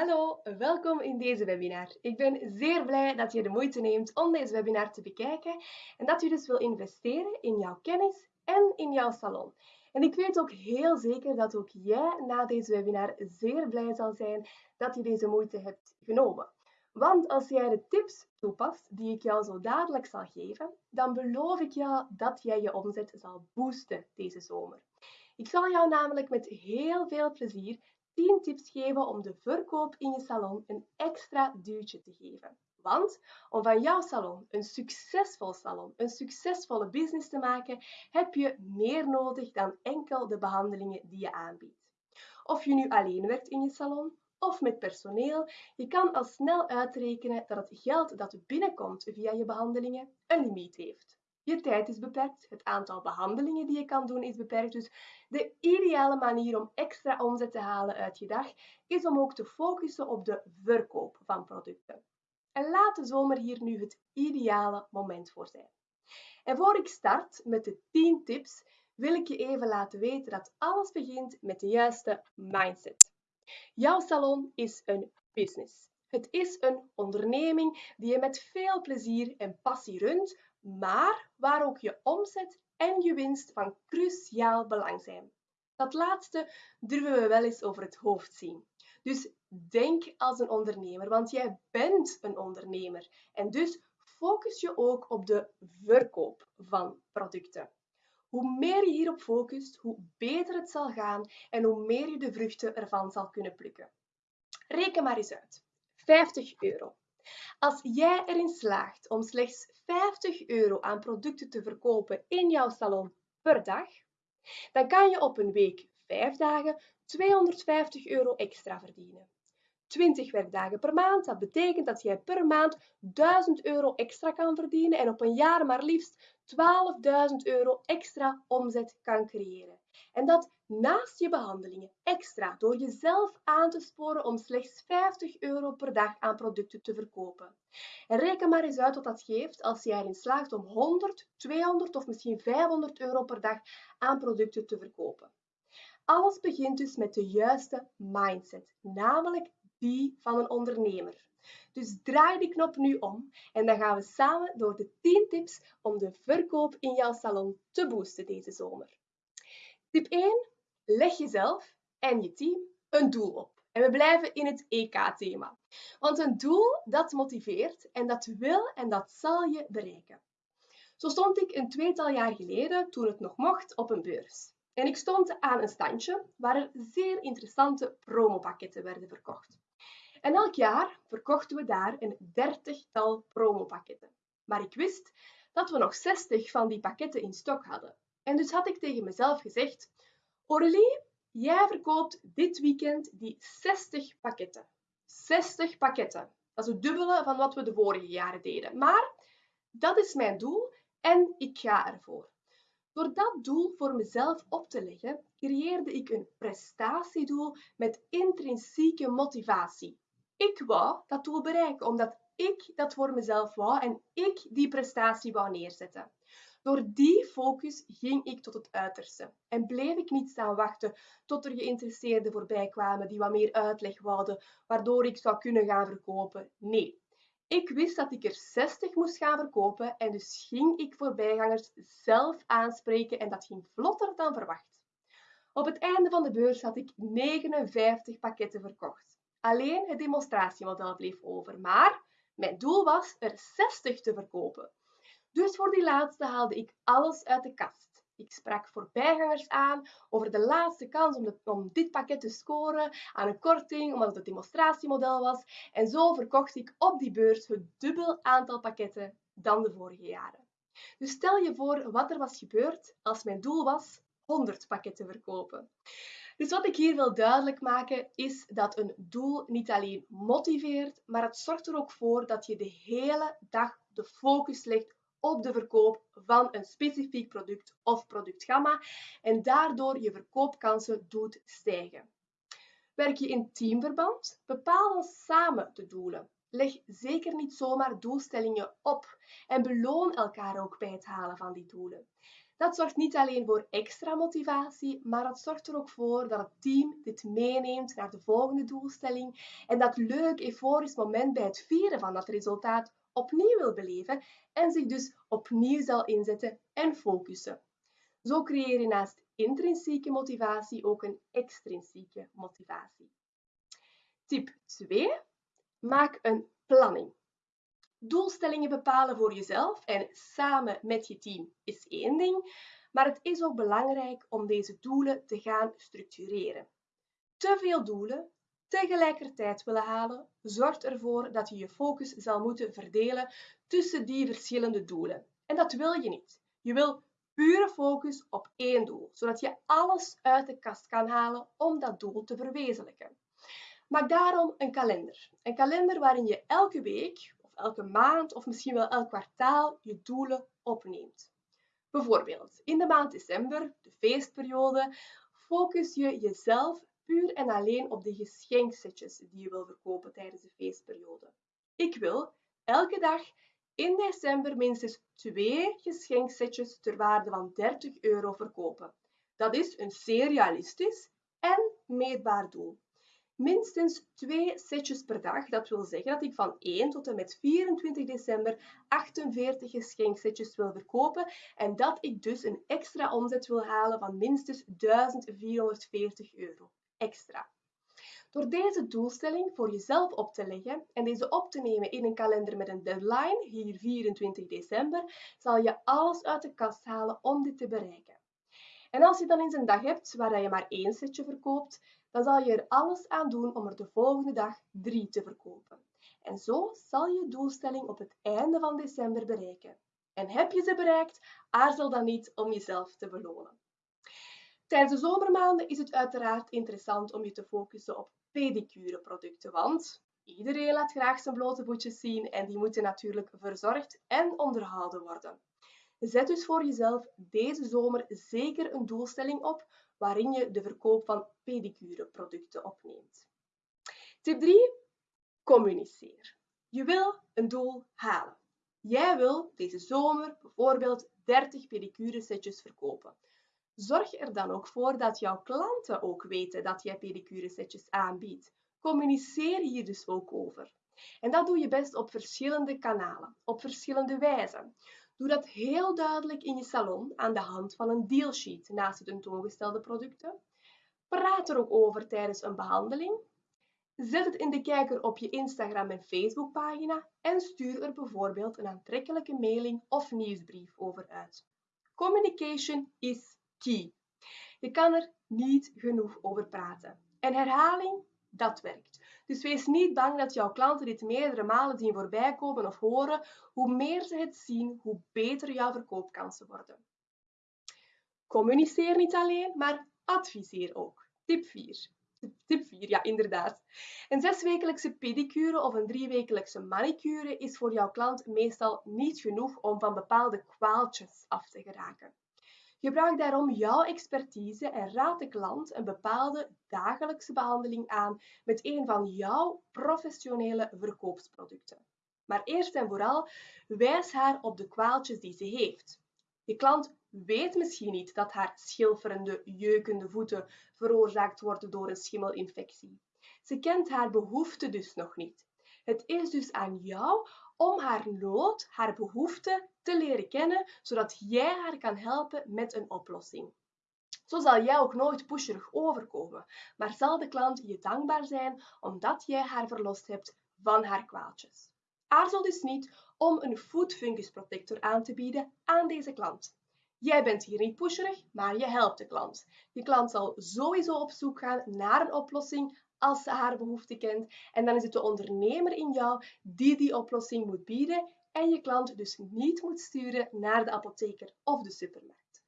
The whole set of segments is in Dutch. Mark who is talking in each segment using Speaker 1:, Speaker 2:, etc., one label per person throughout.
Speaker 1: Hallo, welkom in deze webinar. Ik ben zeer blij dat je de moeite neemt om deze webinar te bekijken en dat je dus wil investeren in jouw kennis en in jouw salon. En ik weet ook heel zeker dat ook jij na deze webinar zeer blij zal zijn dat je deze moeite hebt genomen. Want als jij de tips toepast die ik jou zo dadelijk zal geven, dan beloof ik jou dat jij je omzet zal boosten deze zomer. Ik zal jou namelijk met heel veel plezier 10 tips geven om de verkoop in je salon een extra duwtje te geven. Want om van jouw salon een succesvol salon, een succesvolle business te maken, heb je meer nodig dan enkel de behandelingen die je aanbiedt. Of je nu alleen werkt in je salon of met personeel, je kan al snel uitrekenen dat het geld dat binnenkomt via je behandelingen een limiet heeft. Je tijd is beperkt, het aantal behandelingen die je kan doen is beperkt. Dus de ideale manier om extra omzet te halen uit je dag is om ook te focussen op de verkoop van producten. En laat de zomer hier nu het ideale moment voor zijn. En voor ik start met de 10 tips, wil ik je even laten weten dat alles begint met de juiste mindset. Jouw salon is een business. Het is een onderneming die je met veel plezier en passie runt, maar waar ook je omzet en je winst van cruciaal belang zijn. Dat laatste durven we wel eens over het hoofd zien. Dus denk als een ondernemer, want jij bent een ondernemer. En dus focus je ook op de verkoop van producten. Hoe meer je hierop focust, hoe beter het zal gaan en hoe meer je de vruchten ervan zal kunnen plukken. Reken maar eens uit. 50 euro. Als jij erin slaagt om slechts 50 euro aan producten te verkopen in jouw salon per dag, dan kan je op een week 5 dagen 250 euro extra verdienen. 20 werkdagen per maand, dat betekent dat jij per maand 1000 euro extra kan verdienen en op een jaar maar liefst 12.000 euro extra omzet kan creëren. En dat naast je behandelingen extra door jezelf aan te sporen om slechts 50 euro per dag aan producten te verkopen. En reken maar eens uit wat dat geeft als je erin slaagt om 100, 200 of misschien 500 euro per dag aan producten te verkopen. Alles begint dus met de juiste mindset, namelijk die van een ondernemer. Dus draai die knop nu om en dan gaan we samen door de 10 tips om de verkoop in jouw salon te boosten deze zomer. Tip 1. Leg jezelf en je team een doel op. En we blijven in het EK-thema. Want een doel, dat motiveert en dat wil en dat zal je bereiken. Zo stond ik een tweetal jaar geleden, toen het nog mocht, op een beurs. En ik stond aan een standje waar er zeer interessante promopakketten werden verkocht. En elk jaar verkochten we daar een dertigtal promopakketten. Maar ik wist dat we nog 60 van die pakketten in stok hadden. En dus had ik tegen mezelf gezegd: Aurélie, jij verkoopt dit weekend die 60 pakketten. 60 pakketten. Dat is het dubbele van wat we de vorige jaren deden. Maar dat is mijn doel en ik ga ervoor. Door dat doel voor mezelf op te leggen, creëerde ik een prestatiedoel met intrinsieke motivatie. Ik wou dat doel bereiken, omdat ik dat voor mezelf wou en ik die prestatie wou neerzetten. Door die focus ging ik tot het uiterste en bleef ik niet staan wachten tot er geïnteresseerden voorbij kwamen die wat meer uitleg wouden, waardoor ik zou kunnen gaan verkopen. Nee, ik wist dat ik er 60 moest gaan verkopen en dus ging ik voorbijgangers zelf aanspreken en dat ging vlotter dan verwacht. Op het einde van de beurs had ik 59 pakketten verkocht. Alleen het demonstratiemodel bleef over, maar mijn doel was er 60 te verkopen. Dus voor die laatste haalde ik alles uit de kast. Ik sprak voorbijgangers aan over de laatste kans om, dit pakket te scoren aan een korting, omdat het het demonstratiemodel was. En zo verkocht ik op die beurs het dubbel aantal pakketten dan de vorige jaren. Dus stel je voor wat er was gebeurd als mijn doel was 100 pakketten verkopen. Dus wat ik hier wil duidelijk maken is dat een doel niet alleen motiveert, maar het zorgt er ook voor dat je de hele dag de focus legt op de verkoop van een specifiek product of productgamma en daardoor je verkoopkansen doet stijgen. Werk je in teamverband? Bepaal dan samen de doelen. Leg zeker niet zomaar doelstellingen op en beloon elkaar ook bij het halen van die doelen. Dat zorgt niet alleen voor extra motivatie, maar het zorgt er ook voor dat het team dit meeneemt naar de volgende doelstelling en dat leuk, euforisch moment bij het vieren van dat resultaat opnieuw wil beleven en zich dus opnieuw zal inzetten en focussen. Zo creëer je naast intrinsieke motivatie ook een extrinsieke motivatie. Tip 2. Maak een planning. Doelstellingen bepalen voor jezelf en samen met je team is één ding, maar het is ook belangrijk om deze doelen te gaan structureren. Te veel doelen tegelijkertijd willen halen, zorgt ervoor dat je je focus zal moeten verdelen tussen die verschillende doelen. En dat wil je niet. Je wil pure focus op één doel, zodat je alles uit de kast kan halen om dat doel te verwezenlijken. Maak daarom een kalender. Een kalender waarin je elke week of elke maand of misschien wel elk kwartaal je doelen opneemt. Bijvoorbeeld in de maand december, de feestperiode, focus je jezelf puur en alleen op de geschenksetjes die je wil verkopen tijdens de feestperiode. Ik wil elke dag in december minstens twee geschenksetjes ter waarde van 30 euro verkopen. Dat is een zeer realistisch en meetbaar doel minstens twee setjes per dag. Dat wil zeggen dat ik van 1 tot en met 24 december 48 geschenksetjes wil verkopen en dat ik dus een extra omzet wil halen van minstens 1440 euro extra. Door deze doelstelling voor jezelf op te leggen en deze op te nemen in een kalender met een deadline, hier 24 december, zal je alles uit de kast halen om dit te bereiken. En als je dan eens een dag hebt waar je maar één setje verkoopt, dan zal je er alles aan doen om er de volgende dag drie te verkopen. En zo zal je doelstelling op het einde van december bereiken. En heb je ze bereikt, aarzel dan niet om jezelf te belonen. Tijdens de zomermaanden is het uiteraard interessant om je te focussen op pedicureproducten, want iedereen laat graag zijn blote voetjes zien en die moeten natuurlijk verzorgd en onderhouden worden. Zet dus voor jezelf deze zomer zeker een doelstelling op waarin je de verkoop van pedicureproducten opneemt. Tip 3. Communiceer. Je wil een doel halen. Jij wil deze zomer bijvoorbeeld 30 pedicure setjes verkopen. Zorg er dan ook voor dat jouw klanten ook weten dat jij pedicure setjes aanbiedt. Communiceer hier dus ook over. En dat doe je best op verschillende kanalen, op verschillende wijzen. Doe dat heel duidelijk in je salon aan de hand van een dealsheet naast de tentoongestelde producten. Praat er ook over tijdens een behandeling. Zet het in de kijker op je Instagram en Facebook pagina en stuur er bijvoorbeeld een aantrekkelijke mailing of nieuwsbrief over uit. Communication is key. Je kan er niet genoeg over praten. En herhaling, dat werkt. Dus wees niet bang dat jouw klanten dit meerdere malen zien voorbij komen of horen. Hoe meer ze het zien, hoe beter jouw verkoopkansen worden. Communiceer niet alleen, maar adviseer ook. Tip 4. Tip 4, ja inderdaad. Een zeswekelijkse pedicure of een driewekelijkse manicure is voor jouw klant meestal niet genoeg om van bepaalde kwaaltjes af te geraken. Gebruik daarom jouw expertise en raad de klant een bepaalde dagelijkse behandeling aan met een van jouw professionele verkoopsproducten. Maar eerst en vooral, wijs haar op de kwaaltjes die ze heeft. Je klant weet misschien niet dat haar schilferende, jeukende voeten veroorzaakt worden door een schimmelinfectie. Ze kent haar behoefte dus nog niet. Het is dus aan jou om haar nood, haar behoefte te leren kennen, zodat jij haar kan helpen met een oplossing. Zo zal jij ook nooit pusherig overkomen, maar zal de klant je dankbaar zijn omdat jij haar verlost hebt van haar kwaaltjes. Aarzel dus niet om een food protector aan te bieden aan deze klant. Jij bent hier niet pusherig, maar je helpt de klant. Je klant zal sowieso op zoek gaan naar een oplossing als ze haar behoefte kent. En dan is het de ondernemer in jou die die oplossing moet bieden en je klant dus niet moet sturen naar de apotheker of de supermarkt.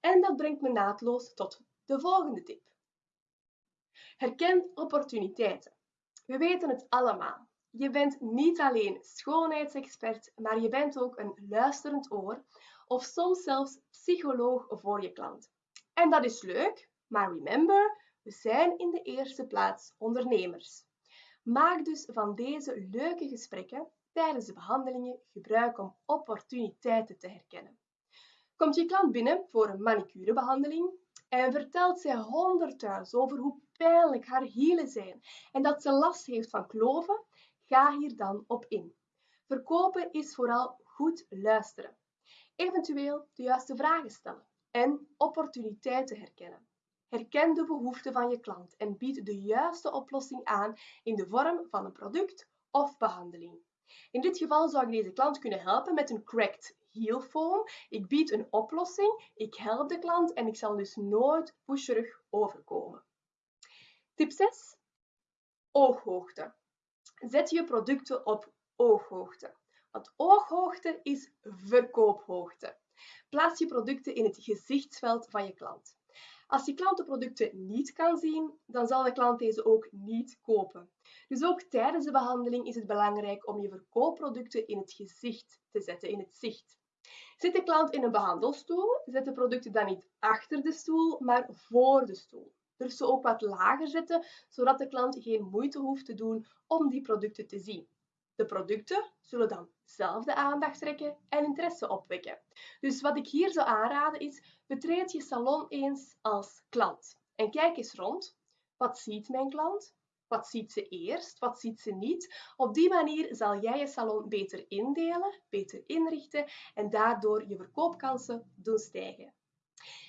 Speaker 1: En dat brengt me naadloos tot de volgende tip. Herken opportuniteiten. We weten het allemaal. Je bent niet alleen schoonheidsexpert, maar je bent ook een luisterend oor of soms zelfs psycholoog voor je klant. En dat is leuk, maar remember, we zijn in de eerste plaats ondernemers. Maak dus van deze leuke gesprekken tijdens de behandelingen gebruik om opportuniteiten te herkennen. Komt je klant binnen voor een manicurebehandeling en vertelt zij honderdduizend over hoe pijnlijk haar hielen zijn en dat ze last heeft van kloven, ga hier dan op in. Verkopen is vooral goed luisteren. Eventueel de juiste vragen stellen en opportuniteiten herkennen. Herken de behoeften van je klant en bied de juiste oplossing aan in de vorm van een product of behandeling. In dit geval zou ik deze klant kunnen helpen met een cracked heel foam. Ik bied een oplossing, ik help de klant en ik zal dus nooit pusherig overkomen. Tip 6. Ooghoogte. Zet je producten op ooghoogte. Want ooghoogte is verkoophoogte. Plaats je producten in het gezichtsveld van je klant. Als je klant de producten niet kan zien, dan zal de klant deze ook niet kopen. Dus ook tijdens de behandeling is het belangrijk om je verkoopproducten in het gezicht te zetten, in het zicht. Zit de klant in een behandelstoel, zet de producten dan niet achter de stoel, maar voor de stoel. Durf ze ook wat lager zetten, zodat de klant geen moeite hoeft te doen om die producten te zien. De producten zullen dan zelf de aandacht trekken en interesse opwekken. Dus wat ik hier zou aanraden is, betreed je salon eens als klant en kijk eens rond. Wat ziet mijn klant? Wat ziet ze eerst? Wat ziet ze niet? Op die manier zal jij je salon beter indelen, beter inrichten en daardoor je verkoopkansen doen stijgen.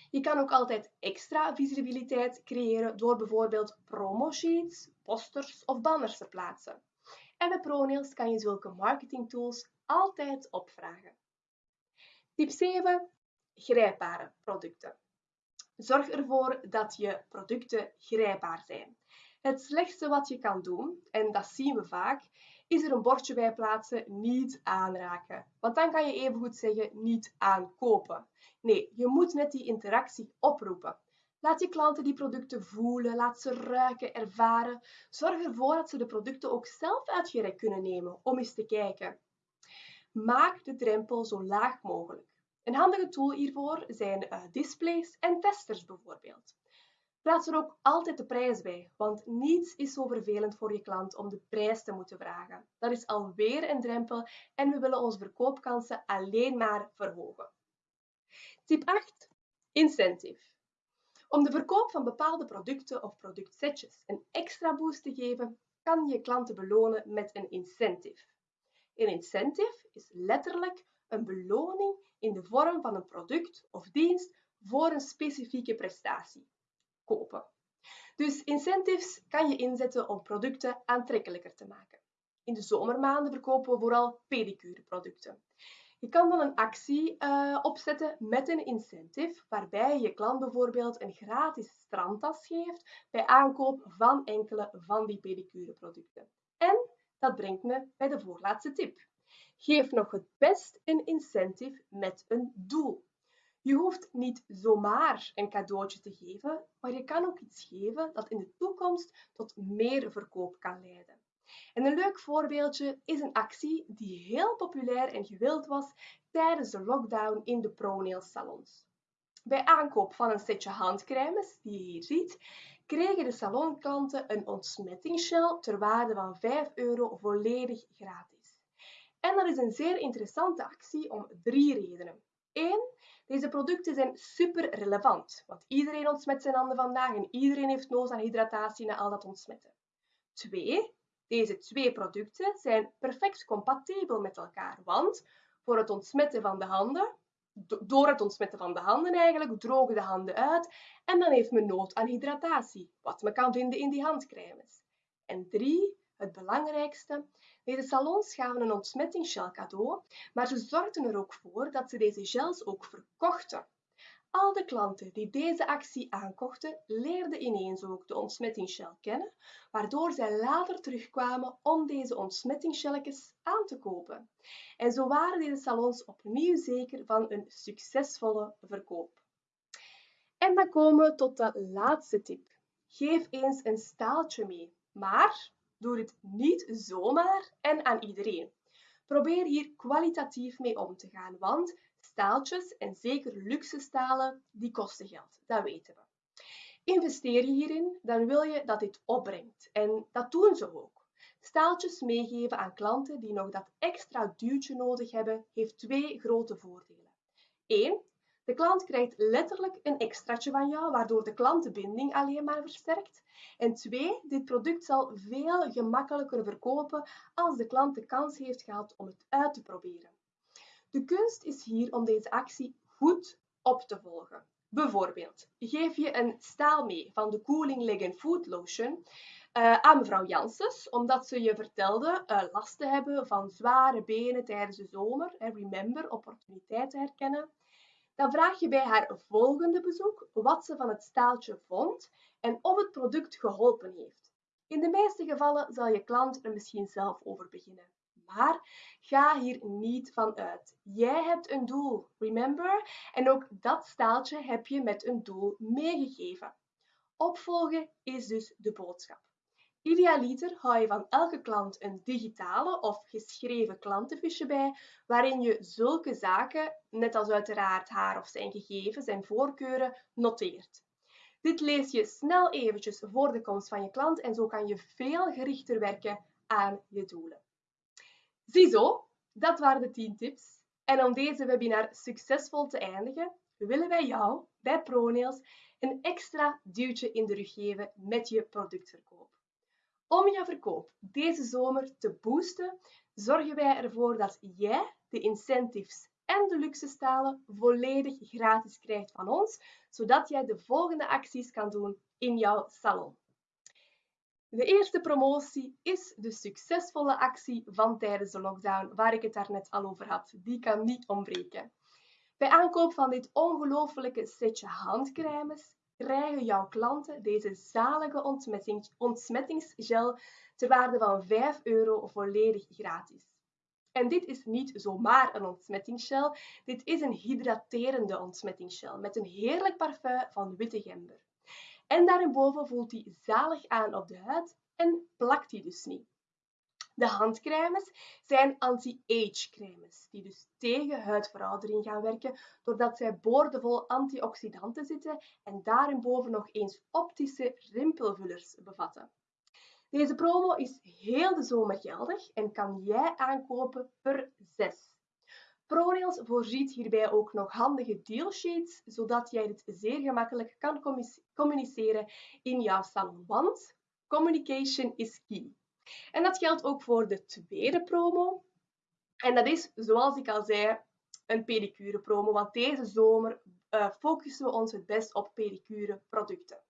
Speaker 1: Je kan ook altijd extra visibiliteit creëren door bijvoorbeeld promosheets, posters of banners te plaatsen. En bij ProNails kan je zulke marketingtools altijd opvragen. Tip 7. Grijpbare producten. Zorg ervoor dat je producten grijpbaar zijn. Het slechtste wat je kan doen, en dat zien we vaak, is er een bordje bij plaatsen, niet aanraken. Want dan kan je evengoed zeggen, niet aankopen. Nee, je moet net die interactie oproepen. Laat je klanten die producten voelen, laat ze ruiken, ervaren. Zorg ervoor dat ze de producten ook zelf uit je rek kunnen nemen om eens te kijken. Maak de drempel zo laag mogelijk. Een handige tool hiervoor zijn eh, displays en testers bijvoorbeeld. Plaats er ook altijd de prijs bij, want niets is zo vervelend voor je klant om de prijs te moeten vragen. Dat is alweer een drempel en we willen onze verkoopkansen alleen maar verhogen. Tip 8. Incentive. Om de verkoop van bepaalde producten of productsetjes een extra boost te geven, kan je klanten belonen met een incentive. Een incentive is letterlijk een beloning in de vorm van een product of dienst voor een specifieke prestatie. Kopen. Dus incentives kan je inzetten om producten aantrekkelijker te maken. In de zomermaanden verkopen we vooral pedicureproducten. Je kan dan een actie uh, opzetten met een incentive, waarbij je klant bijvoorbeeld een gratis strandtas geeft bij aankoop van enkele van die pedicureproducten. En dat brengt me bij de voorlaatste tip. Geef nog het best een incentive met een doel. Je hoeft niet zomaar een cadeautje te geven, maar je kan ook iets geven dat in de toekomst tot meer verkoop kan leiden. En een leuk voorbeeldje is een actie die heel populair en gewild was tijdens de lockdown in de ProNail salons. Bij aankoop van een setje handcremes, die je hier ziet, kregen de salonklanten een ontsmettingsshell ter waarde van 5 euro volledig gratis. En dat is een zeer interessante actie om drie redenen. 1. Deze producten zijn super relevant, want iedereen ontsmet zijn handen vandaag en iedereen heeft nood aan hydratatie na al dat ontsmetten. 2. Deze twee producten zijn perfect compatibel met elkaar, want voor het ontsmetten van de handen, door het ontsmetten van de handen eigenlijk, drogen de handen uit en dan heeft men nood aan hydratatie, wat men kan vinden in die handcremes. En drie, het belangrijkste, deze salons gaven een ontsmettingsgel cadeau, maar ze zorgden er ook voor dat ze deze gels ook verkochten. Al de klanten die deze actie aankochten, leerden ineens ook de ontsmettingsshell kennen, waardoor zij later terugkwamen om deze ontsmettingsgelletjes aan te kopen. En zo waren deze salons opnieuw zeker van een succesvolle verkoop. En dan komen we tot de laatste tip. Geef eens een staaltje mee, maar doe het niet zomaar en aan iedereen. Probeer hier kwalitatief mee om te gaan, want Staaltjes en zeker luxe stalen, die kosten geld. Dat weten we. Investeer je hierin, dan wil je dat dit opbrengt. En dat doen ze ook. Staaltjes meegeven aan klanten die nog dat extra duwtje nodig hebben, heeft twee grote voordelen. Eén, De klant krijgt letterlijk een extraatje van jou, waardoor de klantenbinding alleen maar versterkt. En twee, dit product zal veel gemakkelijker verkopen als de klant de kans heeft gehad om het uit te proberen. De kunst is hier om deze actie goed op te volgen. Bijvoorbeeld, geef je een staal mee van de Cooling Leg Food Lotion uh, aan mevrouw Janssens, omdat ze je vertelde uh, last te hebben van zware benen tijdens de zomer. En remember, opportuniteiten herkennen. Dan vraag je bij haar volgende bezoek wat ze van het staaltje vond en of het product geholpen heeft. In de meeste gevallen zal je klant er misschien zelf over beginnen. Maar ga hier niet van uit. Jij hebt een doel, remember? En ook dat staaltje heb je met een doel meegegeven. Opvolgen is dus de boodschap. Idealiter hou je van elke klant een digitale of geschreven klantenfiche bij, waarin je zulke zaken, net als uiteraard haar of zijn gegevens en voorkeuren, noteert. Dit lees je snel eventjes voor de komst van je klant en zo kan je veel gerichter werken aan je doelen. Ziezo, dat waren de 10 tips. En om deze webinar succesvol te eindigen, willen wij jou bij ProNails een extra duwtje in de rug geven met je productverkoop. Om je verkoop deze zomer te boosten, zorgen wij ervoor dat jij de incentives en de luxe stalen volledig gratis krijgt van ons, zodat jij de volgende acties kan doen in jouw salon. De eerste promotie is de succesvolle actie van tijdens de lockdown, waar ik het daarnet al over had. Die kan niet ontbreken. Bij aankoop van dit ongelofelijke setje handcremes krijgen jouw klanten deze zalige ontsmettingsgel ter waarde van 5 euro volledig gratis. En dit is niet zomaar een ontsmettingsgel, dit is een hydraterende ontsmettingsgel met een heerlijk parfum van witte gember. En daarboven voelt hij zalig aan op de huid en plakt hij dus niet. De handcremes zijn anti-age cremes, die dus tegen huidveroudering gaan werken, doordat zij boordevol antioxidanten zitten en daarboven nog eens optische rimpelvullers bevatten. Deze promo is heel de zomer geldig en kan jij aankopen per 6. ProRails voorziet hierbij ook nog handige dealsheets, zodat jij dit zeer gemakkelijk kan communiceren in jouw salon, want communication is key. En dat geldt ook voor de tweede promo. En dat is, zoals ik al zei, een pedicure promo, want deze zomer uh, focussen we ons het best op pedicure producten.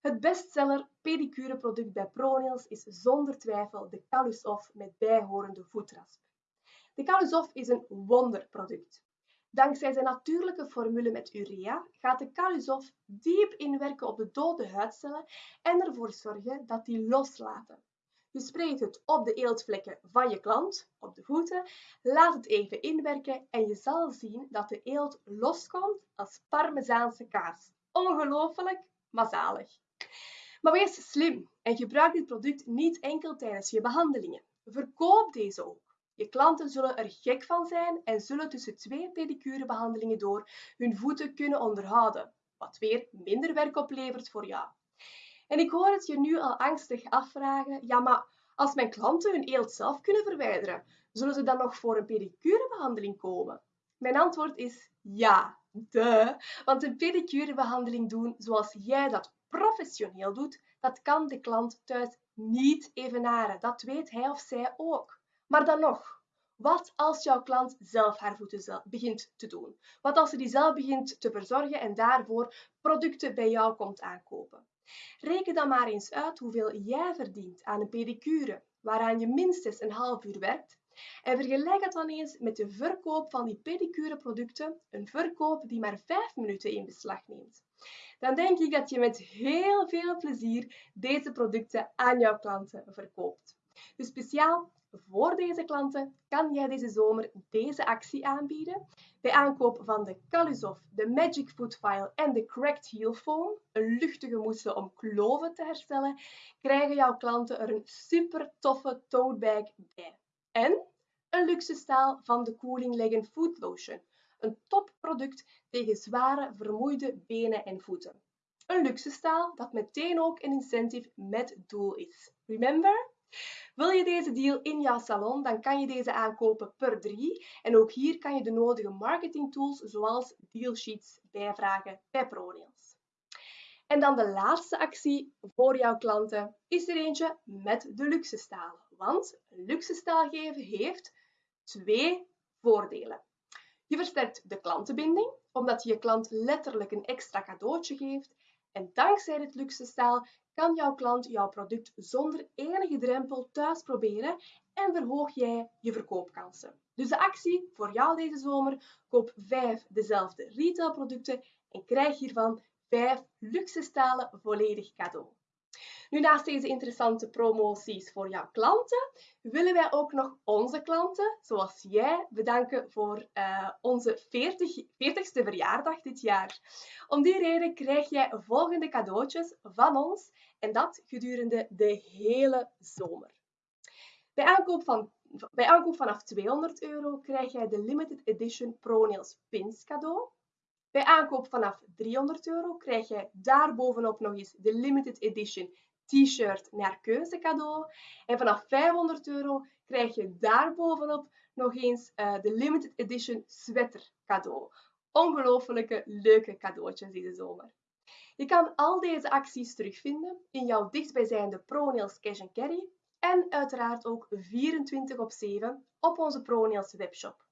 Speaker 1: Het bestseller pedicure product bij ProNails is zonder twijfel de Calus Off met bijhorende voetrasp. De Calusof is een wonderproduct. Dankzij zijn natuurlijke formule met urea gaat de Calusof diep inwerken op de dode huidcellen en ervoor zorgen dat die loslaten. Je spreekt het op de eeltvlekken van je klant, op de voeten, laat het even inwerken en je zal zien dat de eelt loskomt als parmezaanse kaas. Ongelooflijk, maar zalig. Maar wees slim en gebruik dit product niet enkel tijdens je behandelingen. Verkoop deze ook. Je klanten zullen er gek van zijn en zullen tussen twee pedicurebehandelingen door hun voeten kunnen onderhouden, wat weer minder werk oplevert voor jou. En ik hoor het je nu al angstig afvragen, ja maar als mijn klanten hun eelt zelf kunnen verwijderen, zullen ze dan nog voor een pedicurebehandeling komen? Mijn antwoord is ja, de. Want een pedicurebehandeling doen zoals jij dat professioneel doet, dat kan de klant thuis niet evenaren. Dat weet hij of zij ook. Maar dan nog, wat als jouw klant zelf haar voeten begint te doen? Wat als ze die zelf begint te verzorgen en daarvoor producten bij jou komt aankopen? Reken dan maar eens uit hoeveel jij verdient aan een pedicure, waaraan je minstens een half uur werkt, en vergelijk het dan eens met de verkoop van die pedicure producten, een verkoop die maar 5 minuten in beslag neemt. Dan denk ik dat je met heel veel plezier deze producten aan jouw klanten verkoopt. Dus speciaal voor deze klanten kan jij deze zomer deze actie aanbieden. Bij aankoop van de Calusof, de Magic Foot File en de Cracked Heel Foam, een luchtige mousse om kloven te herstellen, krijgen jouw klanten er een super toffe tote bag bij. En een luxe staal van de Cooling Leg Foot Lotion, een topproduct tegen zware, vermoeide benen en voeten. Een luxe staal dat meteen ook een incentive met doel is. Remember? Wil je deze deal in jouw salon, dan kan je deze aankopen per drie. En ook hier kan je de nodige marketingtools zoals dealsheets bijvragen bij ProNails. En dan de laatste actie voor jouw klanten is er eentje met de luxe stalen. Want luxe staal geven heeft twee voordelen. Je versterkt de klantenbinding, omdat je je klant letterlijk een extra cadeautje geeft. En dankzij het luxe staal kan jouw klant jouw product zonder enige drempel thuis proberen en verhoog jij je verkoopkansen. Dus de actie voor jou deze zomer, koop 5 dezelfde retailproducten en krijg hiervan 5 luxe stalen volledig cadeau. Nu, naast deze interessante promoties voor jouw klanten, willen wij ook nog onze klanten, zoals jij, bedanken voor uh, onze 40, 40ste verjaardag dit jaar. Om die reden krijg jij volgende cadeautjes van ons en dat gedurende de hele zomer. Bij aankoop, van, bij aankoop vanaf 200 euro krijg jij de Limited Edition ProNails Pins cadeau. Bij aankoop vanaf 300 euro krijg jij daarbovenop nog eens de Limited Edition t-shirt naar keuze cadeau. En vanaf 500 euro krijg je daarbovenop nog eens uh, de limited edition sweater cadeau. Ongelofelijke leuke cadeautjes deze zomer. Je kan al deze acties terugvinden in jouw dichtstbijzijnde ProNails Cash Carry en uiteraard ook 24 op 7 op onze ProNails webshop.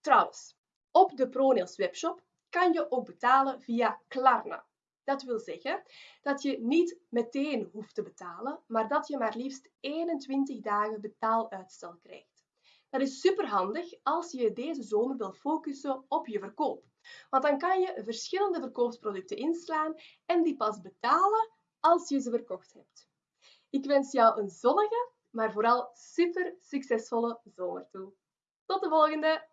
Speaker 1: Trouwens, op de ProNails webshop kan je ook betalen via Klarna. Dat wil zeggen dat je niet meteen hoeft te betalen, maar dat je maar liefst 21 dagen betaaluitstel krijgt. Dat is superhandig als je deze zomer wil focussen op je verkoop. Want dan kan je verschillende verkoopsproducten inslaan en die pas betalen als je ze verkocht hebt. Ik wens jou een zonnige, maar vooral super succesvolle zomer toe. Tot de volgende!